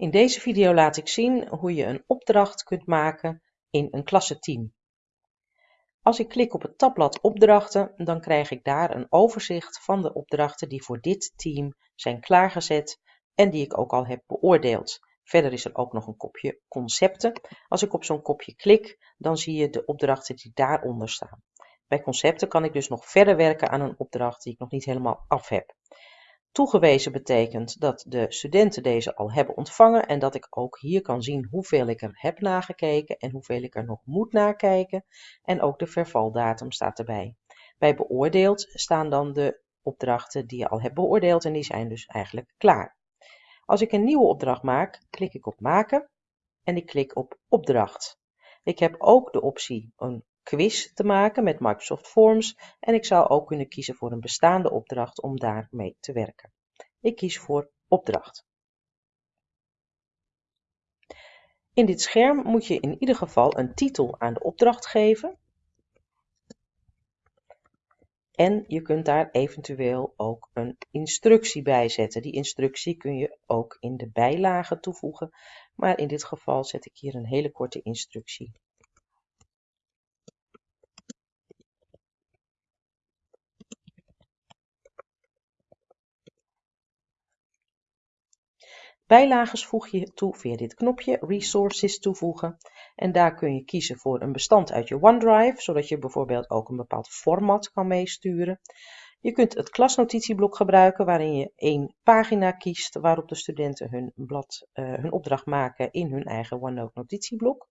In deze video laat ik zien hoe je een opdracht kunt maken in een klassenteam. Als ik klik op het tabblad opdrachten, dan krijg ik daar een overzicht van de opdrachten die voor dit team zijn klaargezet en die ik ook al heb beoordeeld. Verder is er ook nog een kopje concepten. Als ik op zo'n kopje klik, dan zie je de opdrachten die daaronder staan. Bij concepten kan ik dus nog verder werken aan een opdracht die ik nog niet helemaal af heb. Toegewezen betekent dat de studenten deze al hebben ontvangen en dat ik ook hier kan zien hoeveel ik er heb nagekeken en hoeveel ik er nog moet nakijken. En ook de vervaldatum staat erbij. Bij beoordeeld staan dan de opdrachten die je al hebt beoordeeld en die zijn dus eigenlijk klaar. Als ik een nieuwe opdracht maak, klik ik op maken en ik klik op opdracht. Ik heb ook de optie een quiz te maken met Microsoft Forms en ik zou ook kunnen kiezen voor een bestaande opdracht om daarmee te werken. Ik kies voor opdracht. In dit scherm moet je in ieder geval een titel aan de opdracht geven. En je kunt daar eventueel ook een instructie bij zetten. Die instructie kun je ook in de bijlage toevoegen. Maar in dit geval zet ik hier een hele korte instructie Bijlages voeg je toe via dit knopje Resources toevoegen. En daar kun je kiezen voor een bestand uit je OneDrive, zodat je bijvoorbeeld ook een bepaald format kan meesturen. Je kunt het klasnotitieblok gebruiken waarin je één pagina kiest waarop de studenten hun, blad, uh, hun opdracht maken in hun eigen OneNote notitieblok.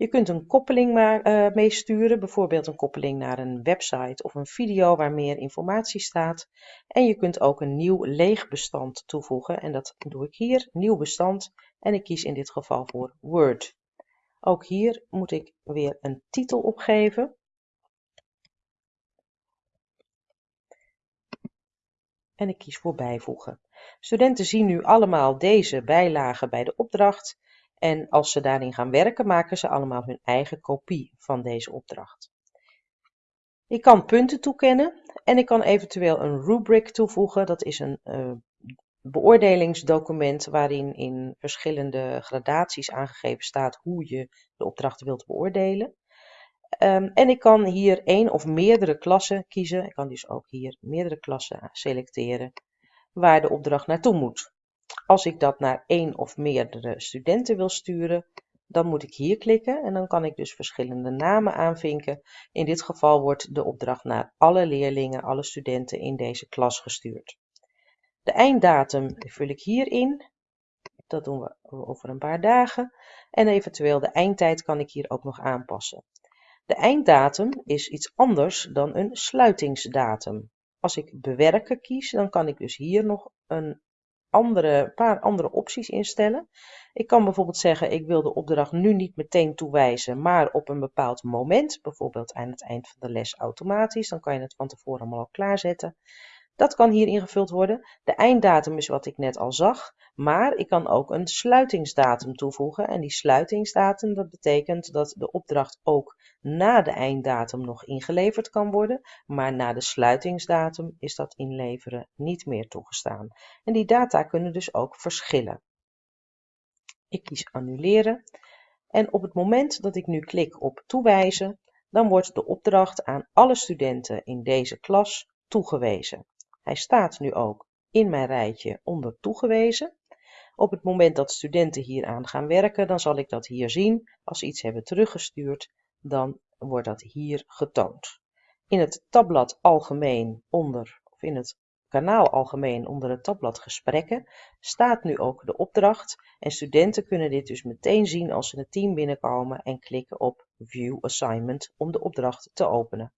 Je kunt een koppeling uh, meesturen, bijvoorbeeld een koppeling naar een website of een video waar meer informatie staat. En je kunt ook een nieuw leeg bestand toevoegen en dat doe ik hier, nieuw bestand. En ik kies in dit geval voor Word. Ook hier moet ik weer een titel opgeven. En ik kies voor bijvoegen. Studenten zien nu allemaal deze bijlagen bij de opdracht en als ze daarin gaan werken, maken ze allemaal hun eigen kopie van deze opdracht. Ik kan punten toekennen en ik kan eventueel een rubric toevoegen. Dat is een uh, beoordelingsdocument waarin in verschillende gradaties aangegeven staat hoe je de opdrachten wilt beoordelen. Um, en ik kan hier één of meerdere klassen kiezen. Ik kan dus ook hier meerdere klassen selecteren waar de opdracht naartoe moet. Als ik dat naar één of meerdere studenten wil sturen, dan moet ik hier klikken en dan kan ik dus verschillende namen aanvinken. In dit geval wordt de opdracht naar alle leerlingen, alle studenten in deze klas gestuurd. De einddatum vul ik hier in. Dat doen we over een paar dagen. En eventueel de eindtijd kan ik hier ook nog aanpassen. De einddatum is iets anders dan een sluitingsdatum. Als ik bewerken kies, dan kan ik dus hier nog een andere, paar andere opties instellen. Ik kan bijvoorbeeld zeggen, ik wil de opdracht nu niet meteen toewijzen, maar op een bepaald moment, bijvoorbeeld aan het eind van de les automatisch. Dan kan je het van tevoren allemaal al klaarzetten. Dat kan hier ingevuld worden. De einddatum is wat ik net al zag, maar ik kan ook een sluitingsdatum toevoegen. En die sluitingsdatum, dat betekent dat de opdracht ook na de einddatum nog ingeleverd kan worden, maar na de sluitingsdatum is dat inleveren niet meer toegestaan. En die data kunnen dus ook verschillen. Ik kies annuleren en op het moment dat ik nu klik op toewijzen, dan wordt de opdracht aan alle studenten in deze klas toegewezen. Hij staat nu ook in mijn rijtje onder toegewezen. Op het moment dat studenten hieraan gaan werken, dan zal ik dat hier zien. Als ze iets hebben teruggestuurd, dan wordt dat hier getoond. In het tabblad algemeen onder, of in het kanaal algemeen onder het tabblad gesprekken, staat nu ook de opdracht. En studenten kunnen dit dus meteen zien als ze het team binnenkomen en klikken op View Assignment om de opdracht te openen.